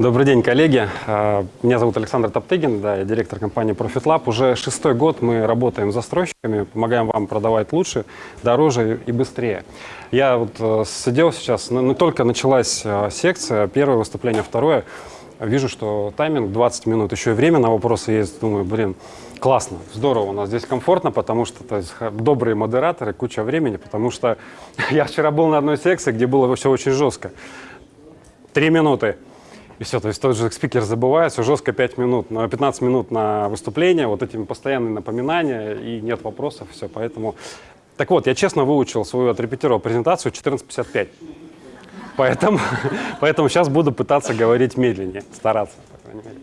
Добрый день, коллеги. А, Меня зовут Александр Топтыгин, да, я директор компании Profit Lab. Уже шестой год мы работаем с застройщиками, помогаем вам продавать лучше, дороже и быстрее. Я вот э, сидел сейчас, ну, ну, только началась э, секция, первое выступление, второе. Вижу, что тайминг 20 минут, еще и время на вопросы есть. Думаю, блин, классно, здорово, у нас здесь комфортно, потому что то есть, добрые модераторы, куча времени, потому что я вчера был на одной секции, где было все очень жестко. Три минуты. И все, то есть тот же спикер забывает, все жестко 5 минут, но 15 минут на выступление, вот этими постоянные напоминания, и нет вопросов, все, поэтому... Так вот, я честно выучил свою, отрепетировал презентацию 14.55, поэтому, поэтому сейчас буду пытаться говорить медленнее, стараться, по крайней мере.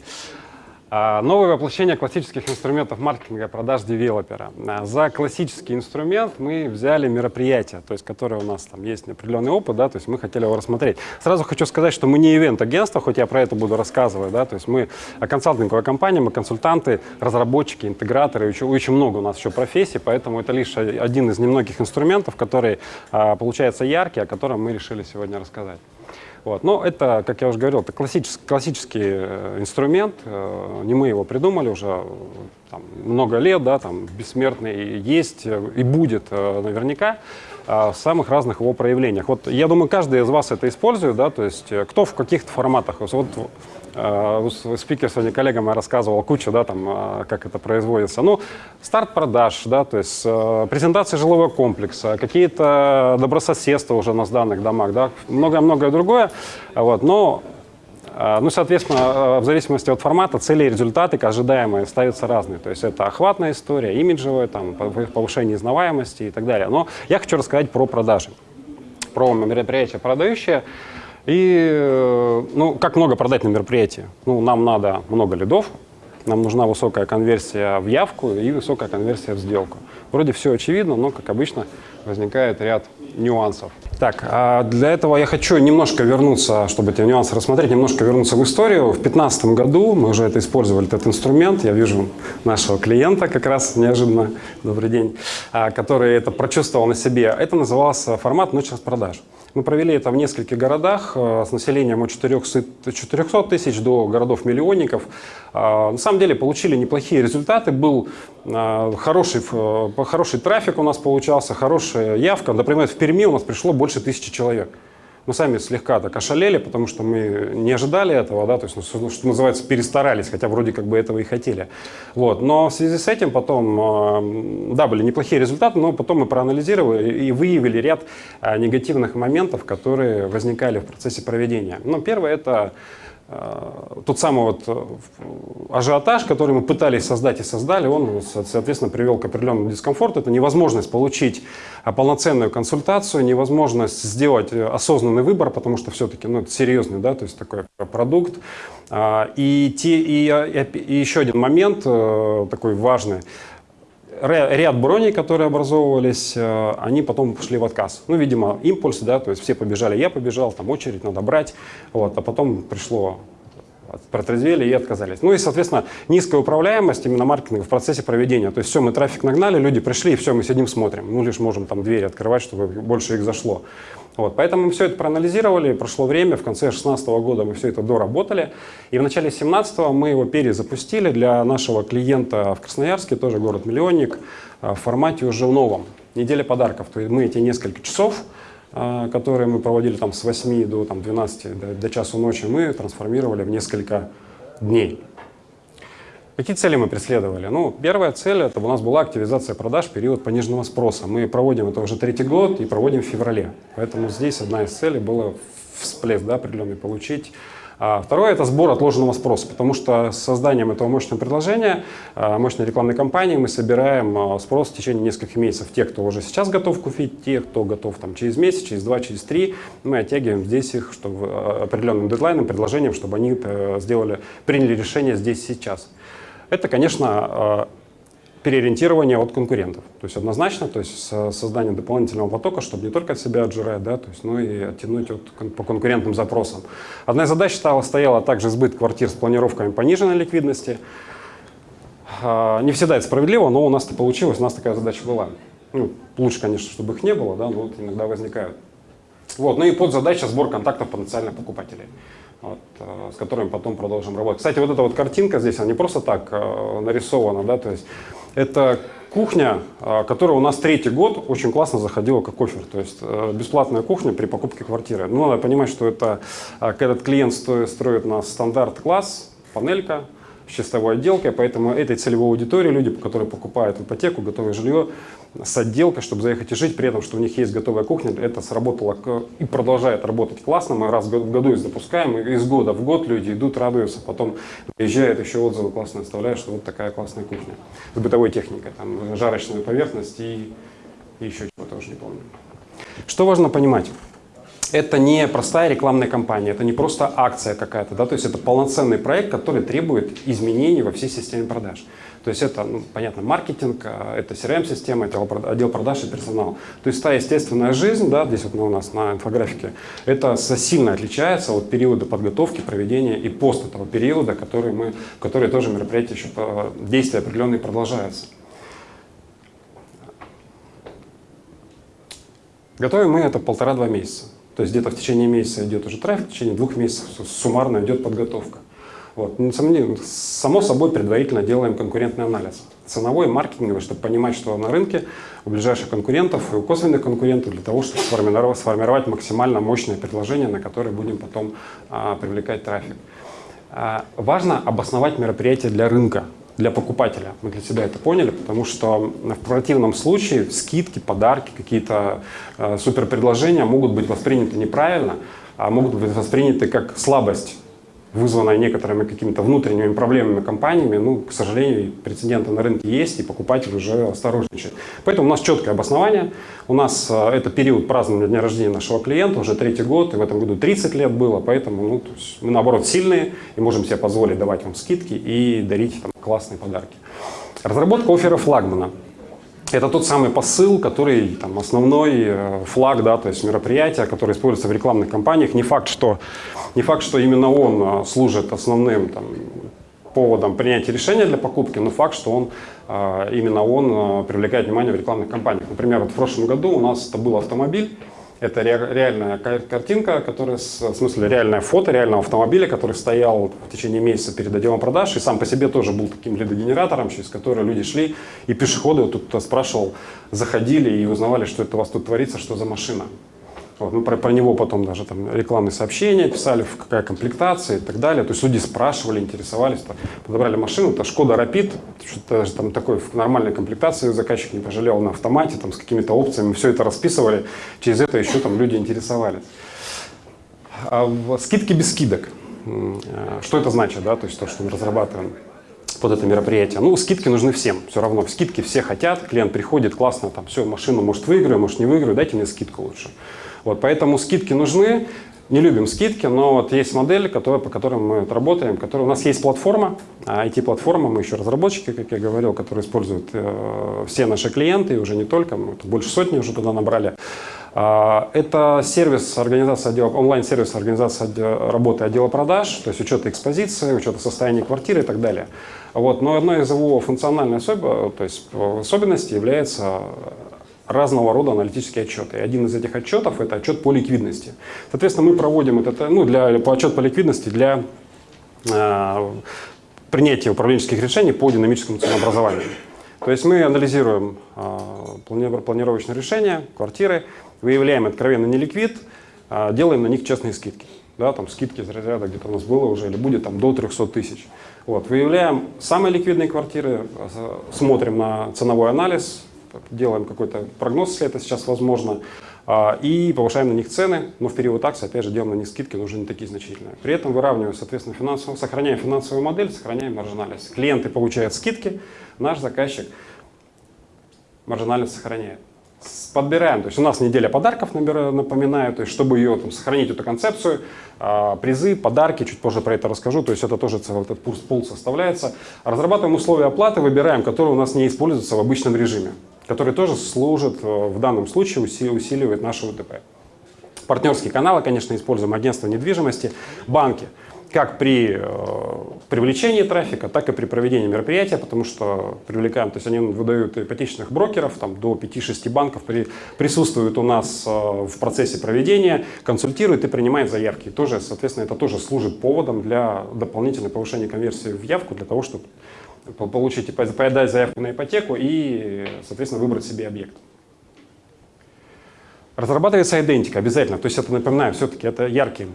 А, Новое воплощение классических инструментов маркетинга продаж девелопера. А, За классический инструмент мы взяли мероприятие, то есть, которое у нас там есть определенный опыт, да, то есть мы хотели его рассмотреть. Сразу хочу сказать, что мы не ивент-агентство, хоть я про это буду рассказывать, да, то есть мы консалтинговая компания, мы консультанты, разработчики, интеграторы, еще, очень много у нас еще профессий, поэтому это лишь один из немногих инструментов, который а, получается яркий, о котором мы решили сегодня рассказать. Вот. Но это, как я уже говорил, это классический, классический э, инструмент. э, не мы его придумали уже э, там, много лет, да, там бессмертный есть и будет наверняка в самых разных его проявлениях. Вот я думаю, каждый из вас это использует, да, то есть э, кто в каких-то форматах. Вот э, спикер сегодня коллега моя рассказывал кучу, да, там, э, как это производится. Ну, старт продаж, да, то есть э, презентация жилого комплекса, какие-то добрососедства уже на сданных домах, да, многое-многое другое. Вот, но а, Ну, соответственно, э, в зависимости от формата, цели и результаты ожидаемые ставятся разные. То есть это охватная история, имиджевая, там, пов- повышение узнаваемости и так далее. Но я хочу рассказать про продажи, про мероприятия продающие. И, э, ну, как много продать на мероприятии? Ну, нам надо много лидов, нам нужна высокая конверсия в явку и высокая конверсия в сделку. Вроде все очевидно, но, как обычно, возникает ряд нюансов. Так, а для этого я хочу немножко вернуться, чтобы эти нюансы рассмотреть, немножко вернуться в историю. В 2015 году мы уже это использовали, этот инструмент. Я вижу нашего клиента как раз неожиданно, добрый день, а, который это прочувствовал на себе. Это назывался формат «Ночь распродаж». Мы провели это в нескольких городах э, с населением от 400 400 тысяч до городов-миллионников. А, На самом деле получили неплохие результаты. Был а, хороший, э, хороший трафик у нас получался, хорошая явка. Например, в Перми у нас пришло больше тысячи человек. Мы сами слегка так ошалели, потому что мы не ожидали этого, да, то есть, ну, что, называется, перестарались, хотя вроде как бы этого и хотели. Вот. Но в связи с этим потом, э, да, были неплохие результаты, но потом мы проанализировали и выявили ряд э, негативных моментов, которые возникали в процессе проведения. Ну, первое – это тот самый вот э, ажиотаж, который мы пытались создать и создали, он, со- соответственно, привел к определенному дискомфорту. Это невозможность получить а, полноценную консультацию, невозможность сделать э, осознанный выбор, потому что все-таки ну, это серьезный, да, то есть такой продукт. А, И, те, и, и еще один момент э, такой важный. Ря- Ряд броней, которые образовывались, э, они потом пошли в отказ. Ну, видимо, импульс, да, то есть все побежали, я побежал, там очередь надо брать, вот, а потом пришло протрезвели и отказались. Ну и, соответственно, низкая управляемость именно маркетинга в процессе проведения. То есть все, мы трафик нагнали, люди пришли, и все, мы сидим, смотрим. Ну, лишь можем там двери открывать, чтобы больше их зашло. Вот, поэтому мы все это проанализировали, прошло время, в конце 2016 года мы все это доработали, и в начале 2017 мы его перезапустили для нашего клиента в Красноярске, тоже город-миллионник, а, в формате уже новом. Неделя подарков, то есть мы эти несколько часов которые мы проводили там с 8 до там, 12, до, до часу ночи, мы трансформировали в несколько дней. Какие цели мы преследовали? Ну, первая цель это у нас была активизация продаж в период пониженного спроса. Мы проводим это уже третий год и проводим в феврале. Поэтому здесь одна из целей была всплеск да, определенный получить. А второе – это сбор отложенного спроса, потому что с созданием этого мощного предложения, а, мощной рекламной кампании мы собираем а, спрос в течение нескольких месяцев. Те, кто уже сейчас готов купить, те, кто готов там, через месяц, через два, через три, мы оттягиваем здесь их чтобы, а, определенным дедлайном, предложением, чтобы они э, сделали, приняли решение здесь сейчас. Это, конечно, переориентирование от конкурентов. То есть однозначно, то есть со- создание дополнительного потока, чтобы не только от себя отжирать, да, то есть, но и оттянуть от, по конкурентным запросам. Одна из задач стала, стояла также сбыт квартир с планировками пониженной ликвидности. А, Не всегда это справедливо, но у нас это получилось, у нас такая задача была. Ну, лучше, конечно, чтобы их не было, да, но вот иногда возникают. Вот. Ну и под задача сбор контактов потенциальных покупателей. вот, э, с которыми потом продолжим работать. Кстати, вот эта вот картинка здесь, она не просто так э, нарисована, да, то есть это кухня, э, которая у нас третий год очень классно заходила как офер, то есть бесплатная кухня при покупке квартиры. Ну, надо понимать, что это, когда этот клиент строит на стандарт-класс, панелька, с чистовой отделкой, поэтому этой целевой аудитории люди, которые покупают ипотеку, готовое жилье, с отделкой, чтобы заехать и жить, при этом, что у них есть готовая кухня, это сработало и продолжает работать классно. Мы раз в году их запускаем, и из года в год люди идут, радуются, потом приезжают, еще отзывы классно оставляют, что вот такая классная кухня с бытовой техникой, там жарочная поверхность и, и еще чего-то уже не помню. Что важно понимать? Это не простая рекламная кампания, это не просто акция какая-то, да, то есть это полноценный проект, который требует изменений во всей системе продаж. То есть это, ну, понятно, маркетинг, а, это CRM-система, это отдел продаж и персонал. То есть та естественная жизнь, да, здесь вот у нас на инфографике, это сильно отличается от периода подготовки, проведения и пост этого периода, который мы, который тоже мероприятие еще, действия определенные продолжаются. Готовим мы это полтора-два месяца. То есть где-то в течение месяца идет уже трафик, в течение двух месяцев суммарно идет подготовка. Вот. Само собой предварительно делаем конкурентный анализ. Ценовой, маркетинговый, чтобы понимать, что на рынке у ближайших конкурентов и у косвенных конкурентов для того, чтобы сформировать, сформировать максимально мощное предложение, на которое будем потом а, привлекать трафик. А, важно обосновать мероприятие для рынка для покупателя. Мы для себя это поняли, потому что в противном случае скидки, подарки, какие-то э, супер предложения могут быть восприняты неправильно, а могут быть восприняты как слабость вызванная некоторыми какими-то внутренними проблемами компаниями, ну, к сожалению, прецеденты на рынке есть, и покупатель уже осторожничает. Поэтому у нас четкое обоснование. У нас э, это период празднования дня рождения нашего клиента, уже третий год, и в этом году 30 лет было, поэтому ну, мы, наоборот, сильные и можем себе позволить давать вам скидки и дарить там, классные подарки. Разработка оффера флагмана. Это тот самый посыл, который там, основной э, флаг, да, то есть мероприятия, которые используются в рекламных кампаниях. Не факт, что, не факт, что именно он э, служит основным там, поводом принятия решения для покупки, но факт, что он, э, именно он привлекает внимание в рекламных кампаниях. Например, вот в прошлом году у нас это был автомобиль, это реальная картинка, которая, в смысле реальное фото реального автомобиля, который стоял в течение месяца перед отделом продаж и сам по себе тоже был таким лидогенератором, через который люди шли и пешеходы, тут спрашивал, заходили и узнавали, что это у вас тут творится, что за машина. Вот, мы про, про него потом даже там рекламные сообщения писали, в какая комплектация и так далее. То есть люди спрашивали, интересовались. То, подобрали машину, это Шкода Rapid, что-то даже там такой в нормальной комплектации заказчик не пожалел на автомате, там с какими-то опциями, все это расписывали. Через это еще там люди интересовались. А скидки без скидок. А, что это значит, да, то есть то, что мы разрабатываем под это мероприятие. Ну, скидки нужны всем, все равно. Скидки все хотят, клиент приходит, классно, там, все, машину, может, выиграю, может, не выиграю, дайте мне скидку лучше. Вот, поэтому скидки нужны. Не любим скидки, но вот есть модель, которая, по которой мы работаем. Которая, у нас есть платформа, IT-платформа, мы еще разработчики, как я говорил, которые используют э, все наши клиенты, и уже не только, мы больше сотни уже туда набрали. Э, это сервис организации отдела, онлайн-сервис организации работы отдела продаж, то есть учета экспозиции, учета состояния квартиры и так далее. Вот. Но одной из его функциональных особ... есть особенностей является разного рода аналитические отчеты. И один из этих отчетов – это отчет по ликвидности. Соответственно, мы проводим этот, ну, для, по отчет по ликвидности для э, принятия управленческих решений по динамическому ценообразованию. То есть мы анализируем э, планировочные решения, квартиры, выявляем откровенно неликвид, э, делаем на них честные скидки. Да, там скидки из разряда где-то у нас было уже или будет там до 300 тысяч. Вот, выявляем самые ликвидные квартиры, смотрим на ценовой анализ, делаем какой-то прогноз, если это сейчас возможно, а, и повышаем на них цены, но в период акции, опять же, делаем на них скидки, но уже не такие значительные. При этом выравниваем, соответственно, финансовую, сохраняем финансовую модель, сохраняем маржинальность. Клиенты получают скидки, наш заказчик маржинальность сохраняет. Подбираем, то есть у нас неделя подарков, напоминаю, то есть чтобы ее там, сохранить эту концепцию, а, призы, подарки, чуть позже про это расскажу, то есть это тоже целый этот пул составляется. Разрабатываем условия оплаты, выбираем, которые у нас не используются в обычном режиме который тоже служит э, в данном случае, усиливает нашу УТП. Партнерские каналы, конечно, используем агентство недвижимости, банки. как при э, привлечении трафика, так и при проведении мероприятия, потому что привлекаем, то есть они выдают ипотечных брокеров, там до 5-6 банков при, присутствуют у нас э, в процессе проведения, консультируют и принимают заявки. тоже, соответственно, это тоже служит поводом для дополнительного повышения конверсии в явку, для того, чтобы получить, подать заявку на ипотеку и, соответственно, выбрать себе объект. Разрабатывается идентика обязательно, то есть это, напоминаю, все-таки это яркий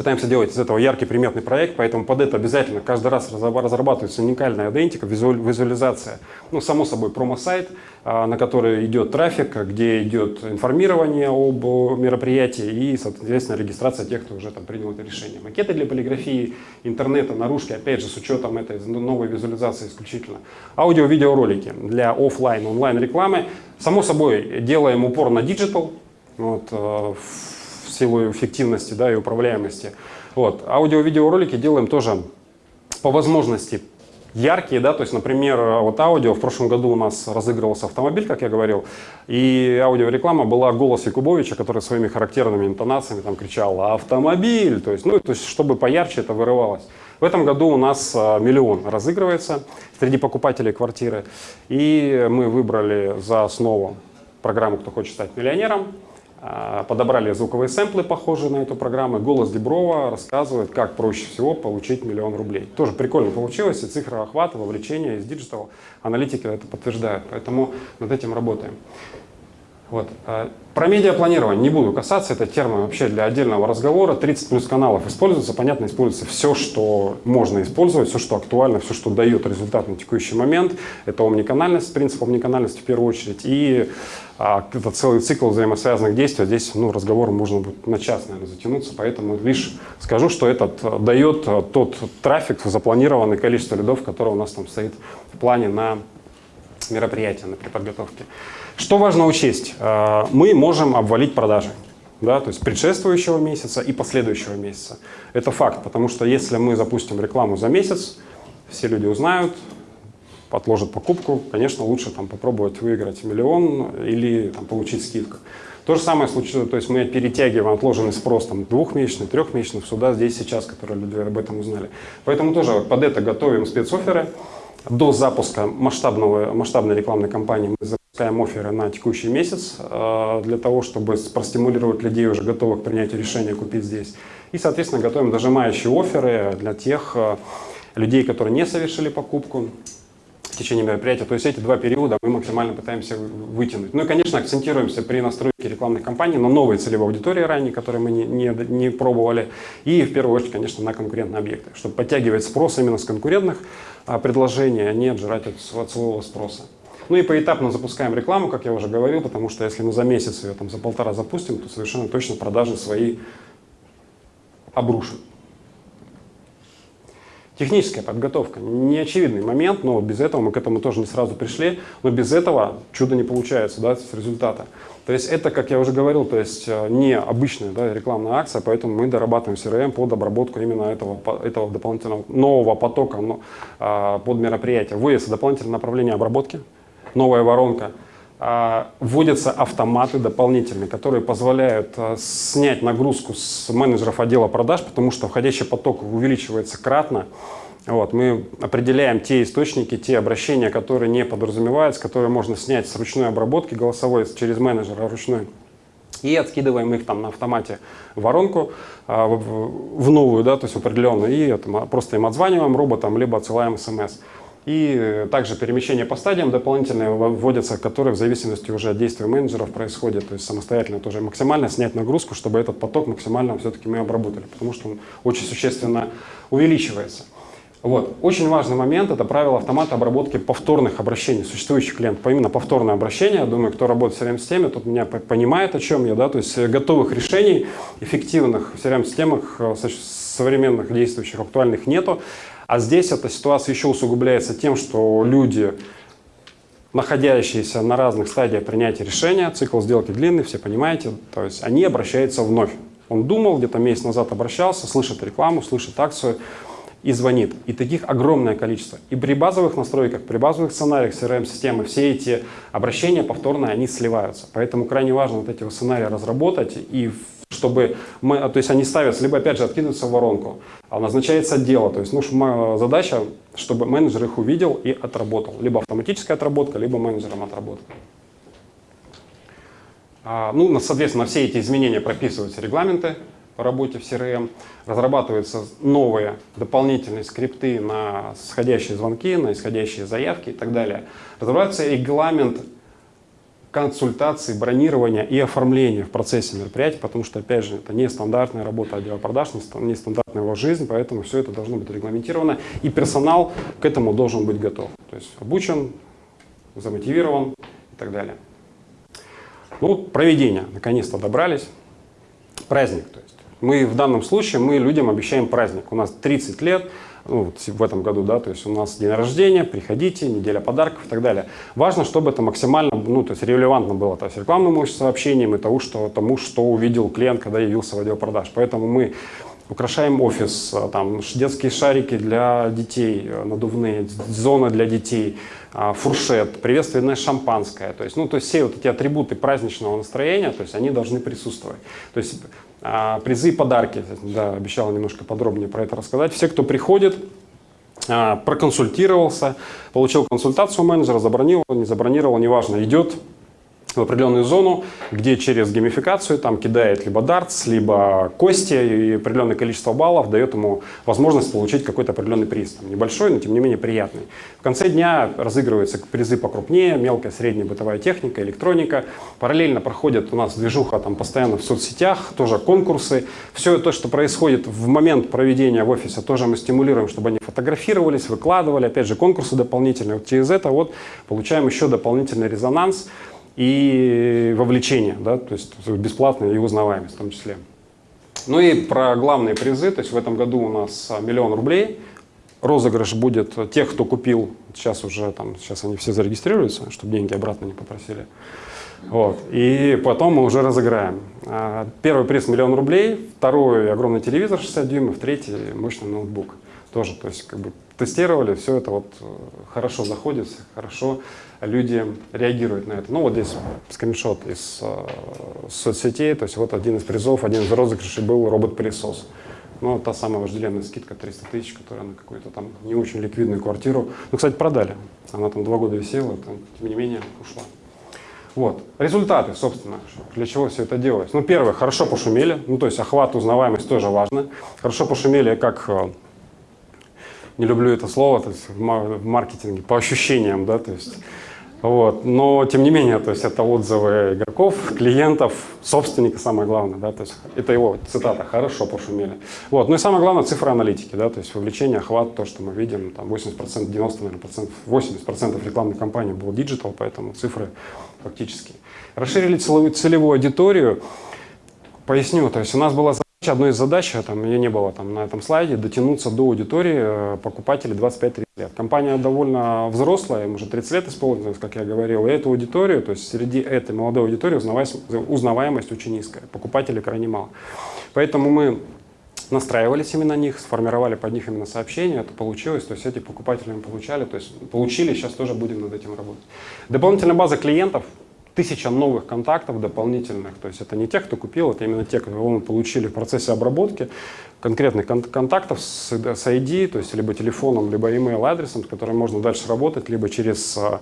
Пытаемся делать из этого яркий приметный проект, поэтому под это обязательно каждый раз разрабатывается уникальная айдентика, визуализация. Ну, само собой, промо-сайт, а, на который идет трафик, где идет информирование об мероприятии и, соответственно, регистрация тех, кто уже там принял это решение. Макеты для полиграфии, интернета, наружки, опять же, с учетом этой новой визуализации исключительно. Аудио-видеоролики для офлайн, онлайн рекламы. Само собой, делаем упор на digital. Вот, силу эффективности да, и управляемости. Вот. Аудио-видеоролики делаем тоже по возможности яркие, да, то есть, например, вот аудио, в прошлом году у нас разыгрывался автомобиль, как я говорил, и аудиореклама была голос Якубовича, который своими характерными интонациями там кричал «автомобиль», то есть, ну, то есть, чтобы поярче это вырывалось. В этом году у нас а, миллион разыгрывается среди покупателей квартиры, и мы выбрали за основу программу «Кто хочет стать миллионером», подобрали звуковые сэмплы, похожие на эту программу. Голос Диброва рассказывает, как проще всего получить миллион рублей. Тоже прикольно получилось, и цифра охвата, вовлечения из digital аналитики это подтверждают. Поэтому над этим работаем. Вот. А, про медиапланирование не буду касаться, это термин вообще для отдельного разговора. 30 плюс каналов используется, понятно, используется все, что можно использовать, все, что актуально, все, что дает результат на текущий момент. Это омниканальность, принцип омниканальности в первую очередь. И а, это целый цикл взаимосвязанных действий. Здесь ну, разговор можно будет на час, наверное, затянуться, поэтому лишь скажу, что этот э, дает э, тот трафик, запланированное количество лидов, которое у нас там стоит в плане на мероприятие, на преподготовке. Что важно учесть? Э, мы можем обвалить продажи. Да, то есть предшествующего месяца и последующего месяца. Это факт, потому что если мы запустим рекламу за месяц, все люди узнают, отложат покупку, конечно, лучше там, попробовать выиграть миллион или там, получить скидку. То же самое случилось, то есть мы перетягиваем отложенный спрос там, двухмесячный, трехмесячный сюда, здесь, сейчас, которые люди об этом узнали. Поэтому тоже под это готовим спецоферы. До запуска масштабного, масштабной рекламной кампании мы запускаем оферы на текущий месяц э, для того, чтобы простимулировать людей, уже готовых к принятию решения купить здесь. И, соответственно, готовим дожимающие оферы для тех э, людей, которые не совершили покупку течение мероприятия. То есть эти два периода мы максимально пытаемся вытянуть. Ну и, конечно, акцентируемся при настройке рекламных кампаний на новые целевые аудитории ранее, которые мы не, не, не пробовали. И, в первую очередь, конечно, на конкурентные объекты, чтобы подтягивать спрос именно с конкурентных а, предложений, а не отжирать от, от своего спроса. Ну и поэтапно запускаем рекламу, как я уже говорил, потому что если мы за месяц ее там, за полтора запустим, то совершенно точно продажи свои обрушим. Техническая подготовка. Неочевидный момент, но без этого мы к этому тоже не сразу пришли. Но без этого чудо не получается, да, с результата. То есть это, как я уже говорил, то есть э, не обычная да, рекламная акция, поэтому мы дорабатываем CRM под обработку именно этого, этого дополнительного нового потока а, под мероприятие. Вводится дополнительное направление обработки, новая воронка – вводятся автоматы дополнительные, которые позволяют а, снять нагрузку с менеджеров отдела продаж, потому что входящий поток увеличивается кратно. Вот, мы определяем те источники, те обращения, которые не подразумеваются, которые можно снять с ручной обработки голосовой через менеджера ручной и откидываем их там на автомате в воронку, а, в новую, да, то есть определенную, и просто им отзваниваем роботом, либо отсылаем смс. И также перемещение по стадиям дополнительные вводятся, которые в зависимости уже от действия менеджеров происходят. То есть самостоятельно тоже максимально снять нагрузку, чтобы этот поток максимально все-таки мы обработали, потому что он очень существенно увеличивается. Вот. Очень важный момент – это правило автомата обработки повторных обращений существующих клиентов. Именно повторное обращение, я думаю, кто работает в CRM-системе, тот меня понимает, о чем я. Да? То есть готовых решений, эффективных в CRM-системах э, современных, действующих, актуальных нету. А здесь эта ситуация еще усугубляется тем, что люди, находящиеся на разных стадиях принятия решения, цикл сделки длинный, все понимаете, то есть они обращаются вновь. Он думал, где-то месяц назад обращался, слышит рекламу, слышит акцию и звонит. И таких огромное количество. И при базовых настройках, при базовых сценариях CRM-системы все эти обращения повторные, они сливаются. Поэтому крайне важно вот эти сценарии разработать и чтобы мы, то есть они ставятся, либо опять же откидываются в воронку, а назначается дело, то есть ну, задача, чтобы менеджер их увидел и отработал, либо автоматическая отработка, либо менеджером отработка. А, ну, соответственно, все эти изменения прописываются регламенты по работе в CRM, разрабатываются новые дополнительные скрипты на сходящие звонки, на исходящие заявки и так далее. Разрабатывается регламент консультации, бронирования и оформления в процессе мероприятия, потому что, опять же, это не стандартная работа отдела продаж, не стандартная его жизнь, поэтому все это должно быть регламентировано, и персонал к этому должен быть готов. То есть обучен, замотивирован и так далее. Ну, проведение, наконец-то добрались. Праздник, то есть. Мы в данном случае, мы людям обещаем праздник. У нас 30 лет, ну, вот в этом году, да, то есть у нас день рождения, приходите, неделя подарков и так далее. Важно, чтобы это максимально, ну, то есть релевантно было, то есть рекламным сообщением и тому, что, тому, что увидел клиент, когда явился в отдел продаж. Поэтому мы украшаем офис, э, там детские шарики для детей, э, надувные, зона для детей, а, фуршет, приветственное шампанское. То есть, ну, то есть все вот эти атрибуты праздничного настроения, то есть они должны присутствовать. То есть а, призы и подарки, да, обещал немножко подробнее про это рассказать. Все, кто приходит, а, проконсультировался, получил консультацию менеджера, забронировал, не забронировал, неважно, идет в определенную зону, где через геймификацию там кидает либо дартс, либо кости, и определенное количество баллов дает ему возможность получить какой-то определенный приз. Там, небольшой, но тем не менее приятный. В конце дня разыгрываются призы покрупнее, мелкая, средняя бытовая техника, электроника. Параллельно проходит у нас движуха там постоянно в соцсетях, тоже конкурсы. Все то, что происходит в момент проведения в офисе, тоже мы стимулируем, чтобы они фотографировались, выкладывали. Опять же, конкурсы дополнительные. Вот через это вот получаем еще дополнительный резонанс и вовлечение, да, то есть бесплатная и узнаваемость в том числе. Ну и про главные призы, то есть в этом году у нас миллион рублей, розыгрыш будет тех, кто купил, сейчас уже там, сейчас они все зарегистрируются, чтобы деньги обратно не попросили. Вот. И потом мы уже разыграем. А, первый приз миллион рублей, второй огромный телевизор 60 дюймов, третий мощный ноутбук. Тоже, то есть как бы тестировали, все это вот э, хорошо заходит, хорошо люди реагируют на это. Ну вот здесь скриншот из э, соцсетей, то есть вот один из призов, один из розыгрышей был робот-пылесос. Ну, та самая вожделенная скидка 300 тысяч, которая на какую-то там не очень ликвидную квартиру. Ну, кстати, продали. Она там два года висела, там, тем не менее, ушла. Вот. Результаты, собственно, для чего все это делалось. Ну, первое, хорошо пошумели, ну, то есть охват, узнаваемость тоже важно. Хорошо пошумели как э, не люблю это слово, то есть в маркетинге, по ощущениям, да, то есть вот. Но, тем не менее, то есть это отзывы игроков, клиентов, собственника, самое главное. Да? То есть это его цитата «хорошо пошумели». Вот. Ну и самое главное – цифры аналитики. Да? То есть вовлечение, охват, то, что мы видим, там 80%, 90, наверное, процентов, 80% рекламной кампании было digital, поэтому цифры фактически. Расширили целевую, целевую аудиторию. Поясню, то есть у нас была Одной из задач, а там, ее не было там, на этом слайде, дотянуться до аудитории э, покупателей 25-30 лет. Компания довольно взрослая, им уже 30 лет исполнилось, как я говорил, и эту аудиторию, то есть среди этой молодой аудитории узнаваемость, узнаваемость очень низкая, покупателей крайне мало. Поэтому мы настраивались именно на них, сформировали под них именно сообщения, это получилось, то есть эти покупатели мы получали, то есть получили, сейчас тоже будем над этим работать. Дополнительная база клиентов, тысяча новых контактов дополнительных. То есть это не те, кто купил, это именно те, кого мы получили в процессе обработки конкретных кон контактов с, ID, то есть либо телефоном, либо email адресом, с которым можно дальше работать, либо через а,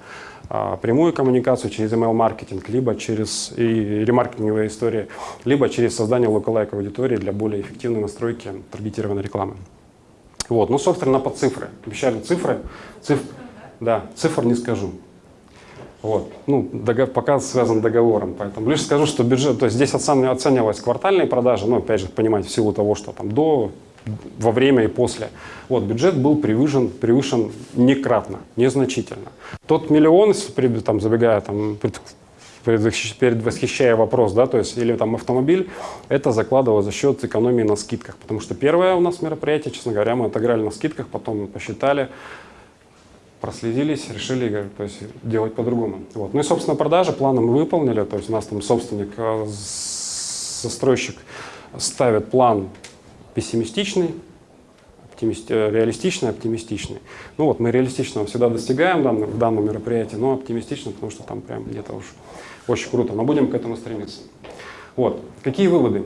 а, прямую коммуникацию, через email маркетинг, либо через и ремаркетинговые истории, либо через создание локалайк аудитории для более эффективной настройки таргетированной рекламы. Вот, ну, собственно, по цифры. Обещали цифры. Циф... Да, цифр не скажу. Вот. Ну, договор, пока связан договором, поэтому лишь скажу, что бюджет, то есть здесь оценивалась квартальные продажи, но опять же, понимаете, в силу того, что там до, во время и после. Вот, бюджет был превышен, превышен некратно, незначительно. Тот миллион, там, забегая, там, предвосхищая вопрос, да, то есть или там автомобиль, это закладывалось за счет экономии на скидках, потому что первое у нас мероприятие, честно говоря, мы отыграли на скидках, потом посчитали, проследились, решили то есть, делать по-другому. Вот. Ну и, собственно, продажи планы мы выполнили, то есть у нас там собственник, э, застройщик ставит план пессимистичный, оптимист, э, реалистичный, оптимистичный. Ну вот, мы реалистичного всегда достигаем в в данном но оптимистично, потому что там прям где-то уж очень круто, но будем к этому стремиться. Вот, какие выводы?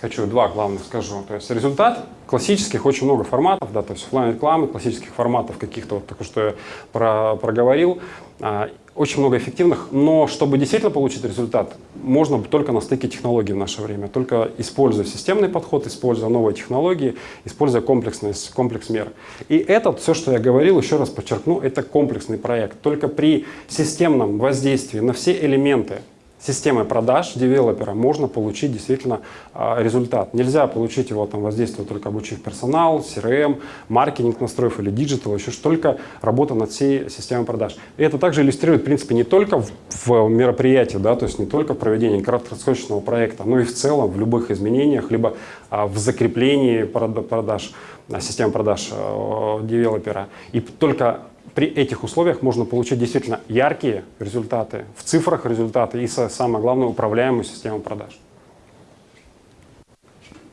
Хочу два главных скажу. То есть результат классических очень много форматов, да, то есть офлайн рекламы, классических форматов каких-то, вот только что я про, проговорил. А, очень много эффективных, но чтобы действительно получить результат, можно только на стыке технологий в наше время, только используя системный подход, используя новые технологии, используя комплексность, комплекс мер. И это, все, что я говорил, еще раз подчеркну, это комплексный проект. Только при системном воздействии на все элементы системой продаж девелопера можно получить действительно а, результат. Нельзя получить его там воздействие только обучив персонал, CRM, маркетинг настроив или digital, еще только работа над всей системой продаж. И это также иллюстрирует, в принципе, не только в, в мероприятии, да, то есть не только в проведении краткосрочного проекта, но и в целом в любых изменениях, либо а, в закреплении продаж, а, системы продаж а, девелопера. И только при этих условиях можно получить действительно яркие результаты, в цифрах результаты и, самое главное, управляемую систему продаж.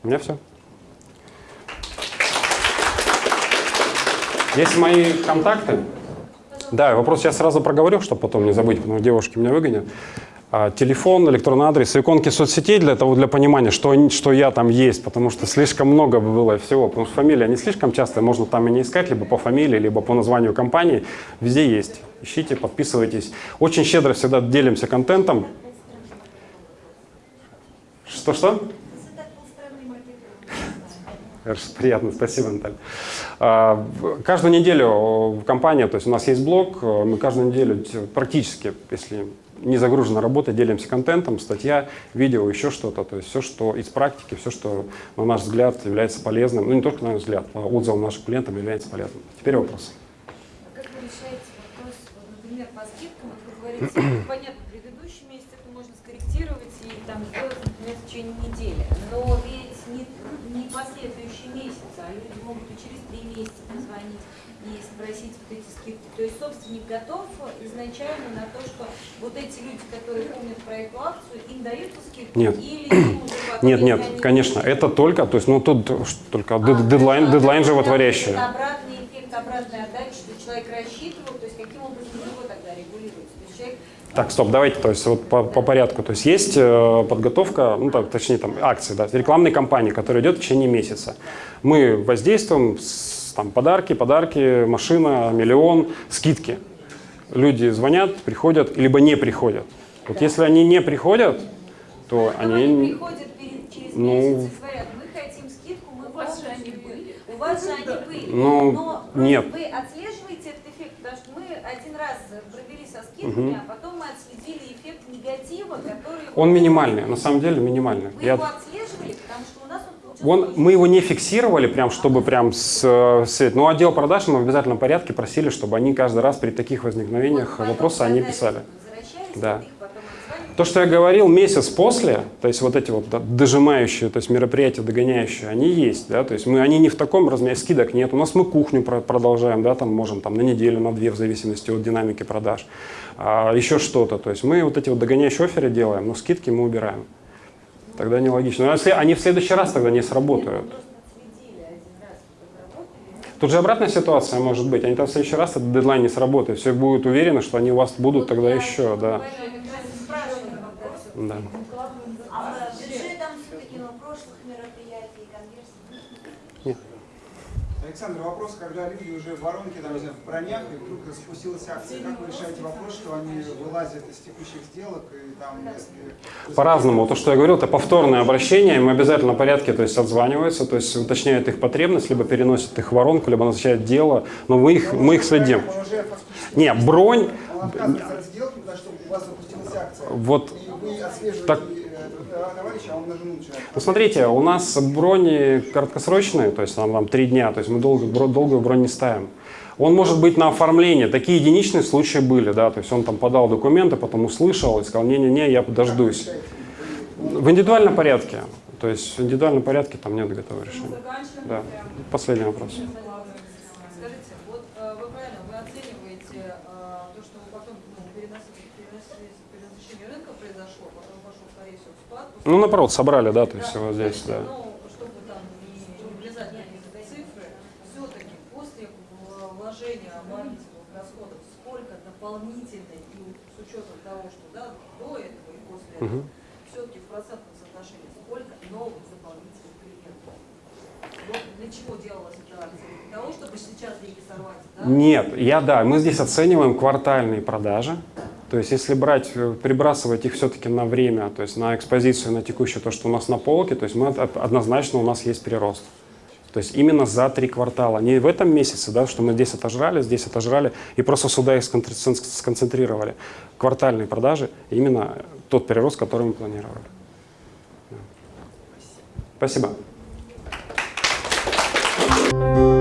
У меня все. Есть мои контакты. Да, вопрос я сразу проговорю, чтобы потом не забыть, потому что девушки меня выгонят. А, телефон, электронный адрес, иконки соцсетей для того, для понимания, что, что я там есть, потому что слишком много было всего, потому что фамилия не слишком часто, можно там и не искать, либо по фамилии, либо по названию компании, везде есть. Ищите, подписывайтесь. Очень щедро всегда делимся контентом. Что-что? Приятно, спасибо, Наталья. А, каждую неделю компания, то есть у нас есть блог, мы каждую неделю практически, если не загружена работа, делимся контентом, статья, видео, еще что-то. То есть все, что из практики, все, что, на наш взгляд, является полезным. Ну, не только на наш взгляд, а отзывом нашим клиентам является полезным. Теперь вопрос. А как вы решаете вопрос, например, по скидкам, вот вы говорите, понятно, предыдущий месяц это можно скорректировать и там сделать, например, в течение недели. Но ведь не, не последующий месяц, а люди могут и через три месяца позвонить и спросить вот эти скидки. То есть собственник готов изначально на то, что вот эти люди, которые помнят про эту акцию, им дают скидку? Нет. Или потом, нет, нет, они конечно, это только, то есть, ну тут только А, дедлайн, есть, дедлайн животворящий. это Обратный эффект, обратная отдача, что человек рассчитывал, то есть каким образом его тогда регулируется? То есть человек Так, стоп, давайте, то есть вот по, по порядку. То есть есть э, подготовка, ну так, точнее там акции, да, рекламной кампании, которая идет в течение месяца. Мы воздействуем с там подарки, подарки, машина, миллион, скидки. Люди звонят, приходят, либо не приходят. Вот если они не приходят, то Но они они... приходят перед, через ну, месяц и говорят, мы хотим скидку, мы у вас же они были. У вас же они были. Ну, Но нет. вы отслеживаете этот эффект, потому что мы один раз провели со скидками, а потом мы отследили эффект негатива, который... Он минимальный, на самом деле минимальный. Вы Я- его отслеживали, потому что он мы его не фиксировали, прям, чтобы прям с, с- но отдел продаж мы в обязательном порядке просили, чтобы они каждый раз при таких возникновениях Вот вопросы потом, они писали. Да. То, что я говорил, месяц после, то есть вот эти вот дожимающие, то есть мероприятия догоняющие, они есть, да, то есть мы, они не в таком размере, скидок нет. У нас мы кухню про- продолжаем, да, там можем там на неделю, на две, в зависимости от динамики продаж, а, еще что-то. То есть мы вот эти вот догоняющие оферы делаем, но скидки мы убираем. Тогда нелогично. Но если они в следующий раз тогда не сработают. Тут же обратная ситуация может быть. Они там в следующий раз этот дедлайн не сработает. Все будут уверены, что они у вас будут тогда еще, да. Да. А с бюджетом все-таки на прошлых мероприятий конверсий? Александр, вопрос, когда люди уже в воронке, там, в бронях, и вдруг спустилась акция, как вы решаете вопрос, что они вылазят из текущих сделок, и там, если... По-разному. То, что я говорил, это повторное обращение. Им обязательно в порядке то есть, отзваниваются, то есть уточняют их потребность, либо переносят их в воронку, либо назначают дело. Но мы их, мы их следим. Не, бронь, сделки, что у вас запустилась акция. вот И вы отслеживаете Так. Товарища, а. Ну, у нас брони краткосрочные, то есть там, там три дня, то есть мы долго, долгую бронь не ставим. Он может быть на оформление. Такие единичные случаи были, да, то есть он там подал документы, потом услышал и сказал, не-не-не, я подождусь. В индивидуальном порядке. То есть в индивидуальном порядке там нет готового решения. Да. Последний вопрос. Скажите, вот э, вы правильно, вы оцениваете э, то, что вы потом ну, перенос- перенос- перенасыщение рынка произошло, потом пошел, скорее всего, спад. после- Ну, наоборот, собрали, да, то есть вот здесь, да. Чтобы там не влезать на какие-то цифры, все-таки после в- вложения маркетинговых расходов, сколько дополнительно, и с учетом того, что да, до этого и после этого, Мгм. все-таки в процентном соотношении, сколько новых дополнительных для чего делалась эта акция? Для того, чтобы сейчас деньги сорвать, да? Нет, я да, мы здесь оцениваем квартальные продажи. То есть если брать, э, прибрасывать их все-таки на время, то есть на экспозицию, на текущее, то, что у нас на полке, то есть мы однозначно у нас есть прирост. То есть именно за три квартала. Не в этом месяце, да, что мы здесь отожрали, здесь отожрали, и просто сюда их сконцентрировали. Квартальные продажи – именно тот прирост, который мы планировали. Спасибо. Спасибо.